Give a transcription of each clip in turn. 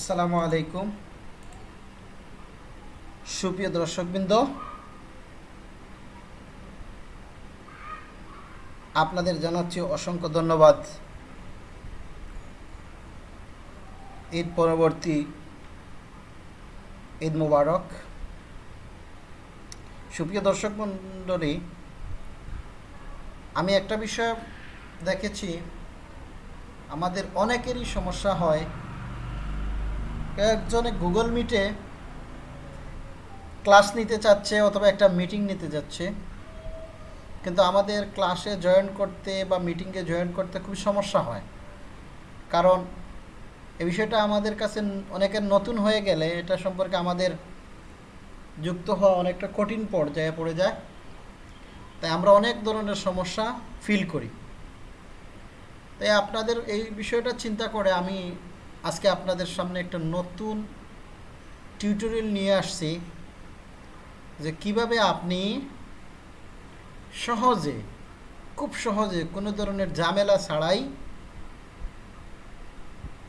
আসসালামু আলাইকুম। সুপ্রিয় দর্শকবৃন্দ, আপনাদের জানাচ্ছি অসংখ্য ধন্যবাদ। ঈদ পরবর্তী ঈদ মুবারক। সুপ্রিয় দর্শক মণ্ডলী, আমি একটা বিষয় দেখেছি, আমাদের অনেকেরই সমস্যা হয় একজনে গুগল মিটে ক্লাস নিতে চাচ্ছে অথবা একটা মিটিং নিতে যাচ্ছে। কিন্তু আমাদের ক্লাসে জয়েন করতে বা মিটিংয়ে জয়েন করতে খুব সমস্যা হয়। কারণ এ বিষয়টা আমাদের কাছে অনেকের নতুন হয়ে গেলে এটা সম্পর্কে আমাদের যুক্ত হওয়া অনেকটা কঠিন পর্যায়ে পড়ে যায়। তাই আমরা অনেক ধরনের সমস্যা ফিল করি। তাই আপনাদের এই বিষয়টা চিন্তা করে আমি আজকে আপনাদের সামনে একটা নতুন টিউটোরিয়াল নিয়ে আসছি যে কীভাবে আপনি সহজে, খুব সহজে কোনো ধরনের ঝামেলা ছাড়াই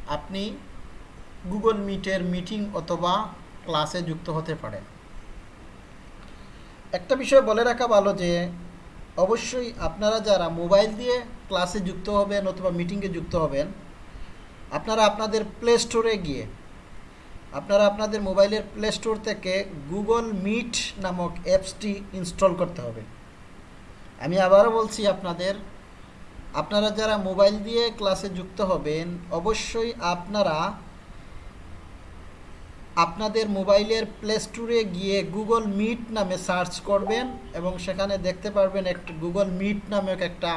আপনি গুগল মিটের মিটিং অথবা ক্লাসে যুক্ত হতে পারেন। একটা বিষয় বলে রাখা ভালো যে, অবশ্যই আপনারা যারা মোবাইল দিয়ে ক্লাসে যুক্ত হবেন অথবা মিটিংয়ে যুক্ত হবেন আপনারা আপনাদের প্লে স্টোরে গিয়ে, আপনারা আপনাদের মোবাইলের প্লে স্টোর থেকে গুগল মিট নামক অ্যাপসটি ইনস্টল করতে হবে। আমি আবারও বলছি আপনাদের, আপনারা যারা মোবাইল দিয়ে ক্লাসে যুক্ত হবেন, অবশ্যই আপনারা আপনাদের মোবাইলের প্লে স্টোরে গিয়ে গুগল মিট নামে সার্চ করবেন এবং সেখানে দেখতে পারবেন একটা গুগল মিট নামক একটা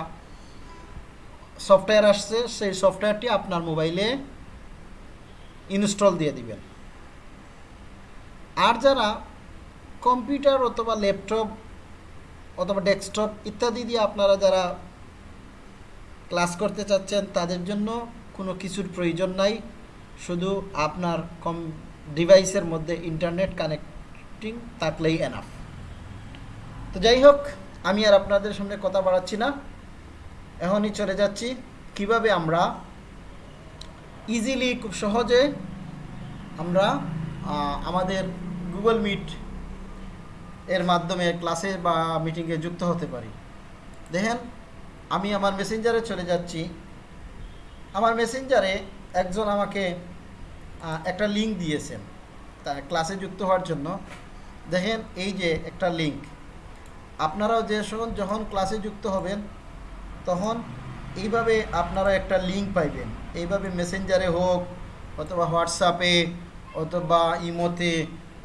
সফটওয়্যার আসছে, সেই সফটওয়্যারটি আপনার মোবাইলে ইনস্টল দিয়ে দিবেন। আর যারা কম্পিউটার অথবা ল্যাপটপ অথবা ডেস্কটপ ইত্যাদি দিয়ে আপনারা যারা ক্লাস করতে চাচ্ছেন, তাদের জন্য কোনো কিছুর প্রয়োজন নাই। শুধু আপনার কম ডিভাইসের মধ্যে ইন্টারনেট কানেক্টিং থাকলেই এনাফ তো যাই হোক, আমি আর আপনাদের সামনে কথা বাড়াচ্ছি না। এখনই চলে যাচ্ছি। কীভাবে আমরা ইজিলি খুব সহজে আমরা আমাদের গুগল মিট এর মাধ্যমে ক্লাসে বা মিটিংয়ে যুক্ত হতে পারি। দেখেন, আমি আমার মেসেঞ্জারে চলে যাচ্ছি। আমার মেসেঞ্জারে একজন আমাকে একটা লিঙ্ক দিয়েছেন তা ক্লাসে যুক্ত হওয়ার জন্য। দেখেন, এই যে একটা লিঙ্ক আপনারাও যে যখন ক্লাসে যুক্ত হবেন তখন এইভাবে আপনারা একটা লিঙ্ক পাইবেন। এইভাবে মেসেঞ্জারে হোক, অথবা হোয়াটসঅ্যাপে অথবা ইমোতে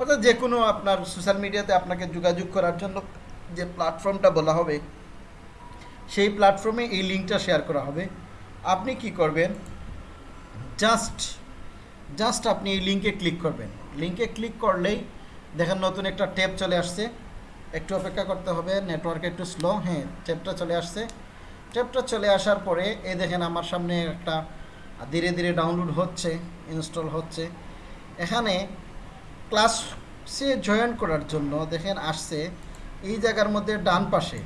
অথবা যে কোনো আপনার সোশ্যাল মিডিয়াতে আপনাকে যোগাযোগ করার জন্য যে প্ল্যাটফর্মটা বলা হবে, সেই প্ল্যাটফর্মে এই লিঙ্কটা শেয়ার করা হবে। আপনি কি করবেন? জাস্ট জাস্ট আপনি এই লিঙ্কে ক্লিক করবেন। লিঙ্কে ক্লিক করলেই দেখেন নতুন একটা ট্যাব চলে আসছে। একটু অপেক্ষা করতে হবে নেটওয়ার্ক একটু স্লো হ্যাঁ ট্যাবটা চলে আসছে। ট্যাবটা চলে আসার পরে, এই দেখেন আমার সামনে একটা ধীরে ধীরে ডাউনলোড হচ্ছে ইনস্টল হচ্ছে। এখানে ক্লাসে জয়েন করার জন্য দেখেন আসছে, এই জায়গার মধ্যে ডান পাশে।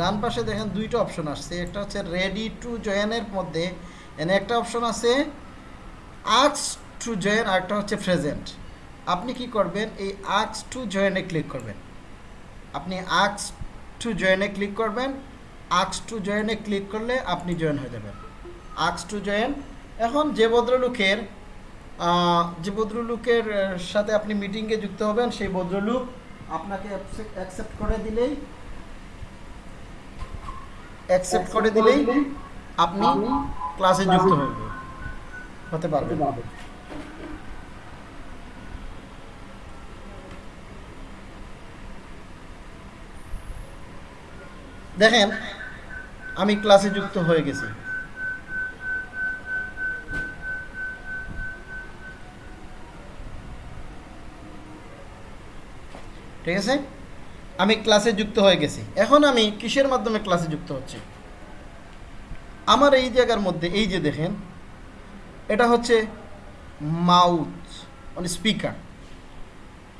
ডান পাশে দেখেন দুইটা অপশন আসছে, একটা হচ্ছে রেডি টু জয়েনের মধ্যে এনে একটা অপশন আছে আক্স টু জয়েন আরেকটা হচ্ছে প্রেজেন্ট আপনি কি করবেন, এই আক্স টু জয়েনে ক্লিক করবেন। আপনি আক্স টু জয়েনে ক্লিক করবেন আক্স টু জয়েনে ক্লিক করলে আপনি জয়েন হয়ে যাবেন। আক্স টু জয়েন। এখন যে ভদ্রলোকের যে ভদ্রলোকের সাথে আপনি মিটিংয়ে যুক্ত হবেন সেই ভদ্রলোক আপনাকে অ্যাকসেপ্ট করে দিলেই অ্যাকসেপ্ট করে দিলেই আপনি ক্লাসে যুক্ত হবেন হতে পারবে। দেখেন আমি ক্লাসে যুক্ত হয়ে গেছি। ঠিক আছে? আমি ক্লাসে যুক্ত হয়ে গেছি। এখন আমি কিসের মাধ্যমে ক্লাসে যুক্ত হচ্ছি? আমার এই জায়গার মধ্যে, এই যে দেখেন, এটা হচ্ছে মাউথ মানে স্পিকার।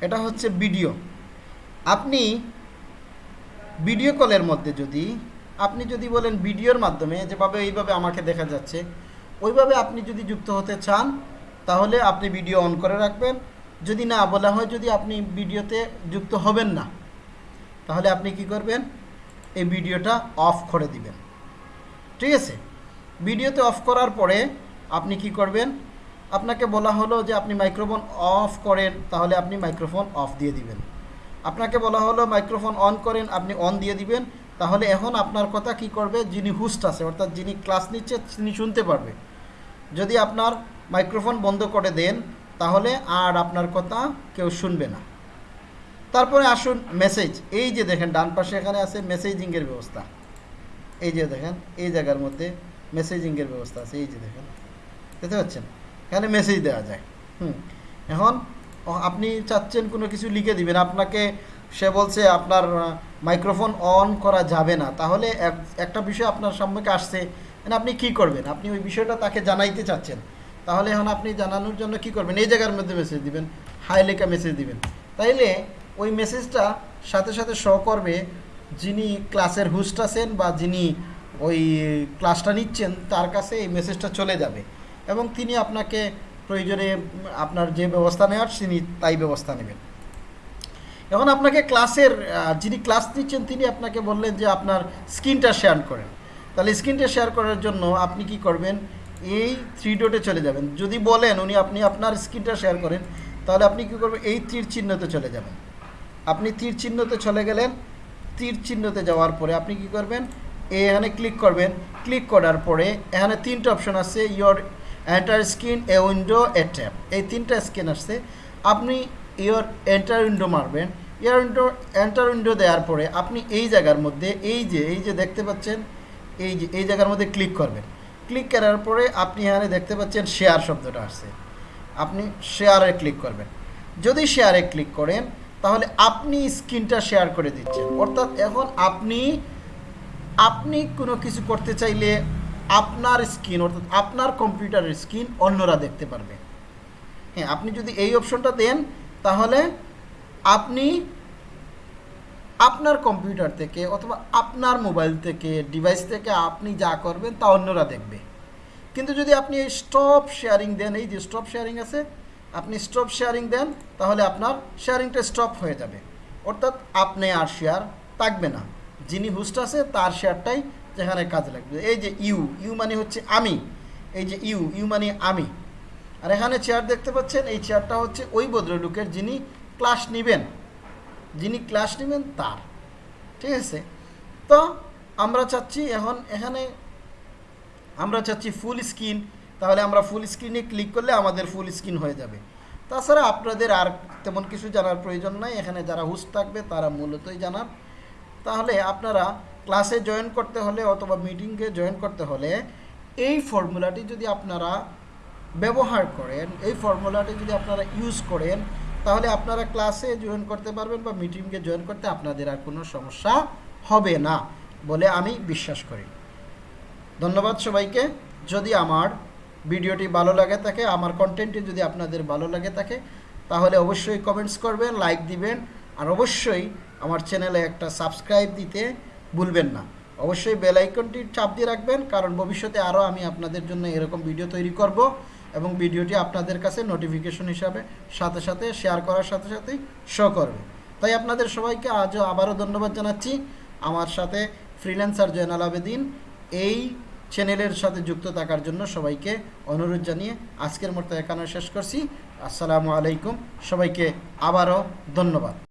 এটা হচ্ছে ভিডিও। আপনি ভিডিও কলের মধ্যে যদি আপনি যদি বলেন ভিডিওর মাধ্যমে, যেভাবে এইভাবে আমাকে দেখা যাচ্ছে, ওইভাবে আপনি যদি যুক্ত হতে চান, তাহলে আপনি ভিডিও অন করে রাখবেন। যদি না বলা হয়, যদি আপনি ভিডিওতে যুক্ত হবেন না, তাহলে আপনি কি করবেন? এই ভিডিওটা অফ করে দিবেন। ঠিক আছে? ভিডিওতে অফ করার পরে আপনি কি করবেন? আপনাকে বলা হলো যে আপনি মাইক্রোফোন অফ করেন, তাহলে আপনি মাইক্রোফোন অফ দিয়ে দিবেন। আপনাকে বলা হলো মাইক্রোফোন অন করেন, আপনি অন দিয়ে দিবেন। তাহলে এখন আপনার কথা কি করবে? যিনি হুস্ট আছে, অর্থাৎ যিনি ক্লাস নিচ্ছে, তিনি শুনতে পারবে। যদি আপনার মাইক্রোফোন বন্ধ করে দেন, তাহলে আর আপনার কথা কেউ শুনবে না। তারপরে আসুন মেসেজ এই যে দেখেন, ডান পাশে এখানে আছে মেসেজিংয়ের ব্যবস্থা। এই যে দেখেন, এই জায়গার মধ্যে মেসেজিংয়ের ব্যবস্থা আছে। এই যে দেখেন, দেখতে পাচ্ছেন? এখানে মেসেজ দেওয়া যায়। হুম, এখন আপনি চাচ্ছেন কোনো কিছু লিখে দিবেন। আপনাকে সে বলছে, আপনার মাইক্রোফোন অন করা যাবে না। তাহলে এক- একটা বিষয় আপনার সম্মুখে আসছে মানে আপনি কি করবেন? আপনি ওই বিষয়টা তাকে জানাইতে চাচ্ছেন। তাহলে এখন আপনি জানানোর জন্য কি করবেন? এই জায়গার মধ্যে মেসেজ দিবেন হাই লেখা মেসেজ দিবেন। তাইলে ওই মেসেজটা সাথে সাথে শো করবে যিনি ক্লাসের হোস্ট আছেন বা যিনি ওই ক্লাসটা নিচ্ছেন, তার কাছে এই মেসেজটা চলে যাবে। এবং তিনি আপনাকে প্রয়োজনে, আপনার যে ব্যবস্থা নেওয়ার, তিনি তাই ব্যবস্থা নেবেন। এখন আপনাকে ক্লাসের যিনি ক্লাস নিচ্ছেন তিনি আপনাকে বললেন যে আপনার স্ক্রিনটা শেয়ার করেন। তাহলে স্ক্রিনটা শেয়ার করার জন্য আপনি কি করবেন? এই থ্রি ডটে চলে যাবেন। যদি বলেন উনি আপনি আপনার স্ক্রিনটা শেয়ার করেন, তাহলে আপনি কি করবেন? এই তীর চিহ্নতে চলে যাবেন। আপনি তীর চিহ্নতে চলে গেলেন। তীর চিহ্নতে যাওয়ার পরে আপনি কি করবেন? এখানে ক্লিক করবেন। ক্লিক করার পরে এখানে তিনটা অপশন আছে your entire screen a window a tab এই তিনটা স্ক্রিন আসছে। আপনি ইয়োর এন্টার উইন্ডো মারবেন। ইয়ার উইন্ডো এন্টার উইন্ডো দেওয়ার পরে আপনি এই জায়গার মধ্যে, এই যে এই যে দেখতে পাচ্ছেন, এই যে, এই জায়গার মধ্যে ক্লিক করবেন। ক্লিক করার পরে আপনি এখানে দেখতে পাচ্ছেন শেয়ার শব্দটা আসছে। আপনি শেয়ারে ক্লিক করবেন। যদি শেয়ারে ক্লিক করেন, তাহলে আপনি স্ক্রিনটা শেয়ার করে দিচ্ছেন। অর্থাৎ এখন আপনি আপনি কোনো কিছু করতে চাইলে আপনার স্ক্রিন, অর্থাৎ আপনার কম্পিউটারের স্ক্রিন অন্যরা দেখতে পারবে। হ্যাঁ আপনি যদি এই অপশনটা দেন, তাহলে আপনি আপনার কম্পিউটার থেকে অথবা আপনার মোবাইল থেকে ডিভাইস থেকে আপনি যা করবেন, তা অন্যরা দেখবে। কিন্তু যদি আপনি এই স্টপ শেয়ারিং দেন, এই যে স্টপ শেয়ারিং আছে, আপনি স্টপ শেয়ারিং দেন, তাহলে আপনার শেয়ারিংটা স্টপ হয়ে যাবে। অর্থাৎ আপনি আর শেয়ার থাকবে না। যিনি হোস্ট আছে, তার শেয়ারটাই যেখানে কাজে লাগবে। এই যে ইউ ইউ মানে হচ্ছে আমি। এই যে ইউ ইউ মানে আমি। আর এখানে চেয়ার দেখতে পাচ্ছেন, এই চেয়ারটা হচ্ছে ওই ভদ্রলোকের যিনি ক্লাস নেবেন। যিনি ক্লাস নেবেন তার। ঠিক আছে? তো আমরা চাচ্ছি এখন এখানে, আমরা চাচ্ছি ফুল স্ক্রিন তাহলে আমরা ফুল স্ক্রিনে ক্লিক করলে আমাদের ফুল স্ক্রিন হয়ে যাবে। তাছাড়া আপনাদের আর তেমন কিছু জানার প্রয়োজন নাই। এখানে যারা হোস্ট থাকবে, তারা মূলতই জানার। তাহলে আপনারা ক্লাসে জয়েন করতে হলে অথবা মিটিংয়ে জয়েন করতে হলে এই ফর্মুলাটি যদি আপনারা ব্যবহার করেন। এই ফর্মুলাটি যদি আপনারা ইউজ করেন, তাহলে আপনারা ক্লাসে জয়েন করতে পারবেন বা মিটিংয়ে জয়েন করতে আপনাদের আর কোনো সমস্যা হবে না বলে আমি বিশ্বাস করি। ধন্যবাদ সবাইকে। যদি আমার ভিডিওটি ভালো লাগে থাকে, আমার কন্টেন্টটি যদি আপনাদের ভালো লাগে থাকে, তাহলে অবশ্যই কমেন্টস করবেন লাইক দিবেন, আর অবশ্যই আমার চ্যানেলে একটা সাবস্ক্রাইব দিতে ভুলবেন না। অবশ্যই বেল আইকনটি চাপ দিয়ে রাখবেন, কারণ ভবিষ্যতে আরও আমি আপনাদের জন্য এরকম ভিডিও তৈরি করব। এবং ভিডিওটি আপনাদের কাছে নোটিফিকেশন হিসাবে সাথে সাথে শেয়ার করার সাথে সাথেই শো করবে। তাই আপনাদের সবাইকে আজও আবারও ধন্যবাদ জানাচ্ছি। আমার সাথে ফ্রিল্যান্সার জয়নাল আবেদিন। এই চ্যানেলের সাথে যুক্ত থাকার জন্য সবাইকে অনুরোধ জানিয়ে আজকের মতো এখানে শেষ করছি। আসসালামু আলাইকুম। সবাইকে আবারও ধন্যবাদ।